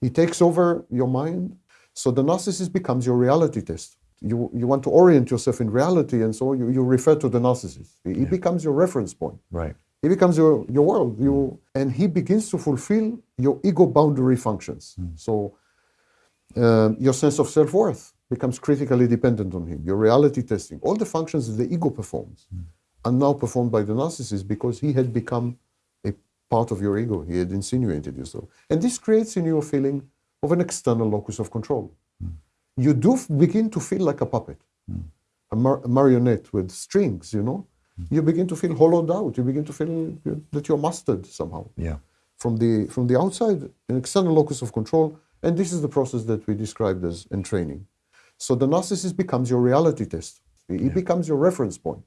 He takes over your mind. So the narcissist becomes your reality test. You, you want to orient yourself in reality, and so you, you refer to the narcissist. He Yeah. becomes your reference point. Right. He becomes your, your world. You, and he begins to fulfill your ego boundary functions. So um, your sense of self worth becomes critically dependent on him. Your reality testing, all the functions that the ego performs, are now performed by the narcissist because he had become part of your ego. He had insinuated yourself. And this creates in you a feeling of an external locus of control. Hmm. You do begin to feel like a puppet, hmm. a, mar- a marionette with strings, you know? Hmm. You begin to feel hollowed out. You begin to feel that you're mastered somehow Yeah. from the from the outside, an external locus of control, and this is the process that we described as entraining. So the narcissist becomes your reality test. He becomes your reference point.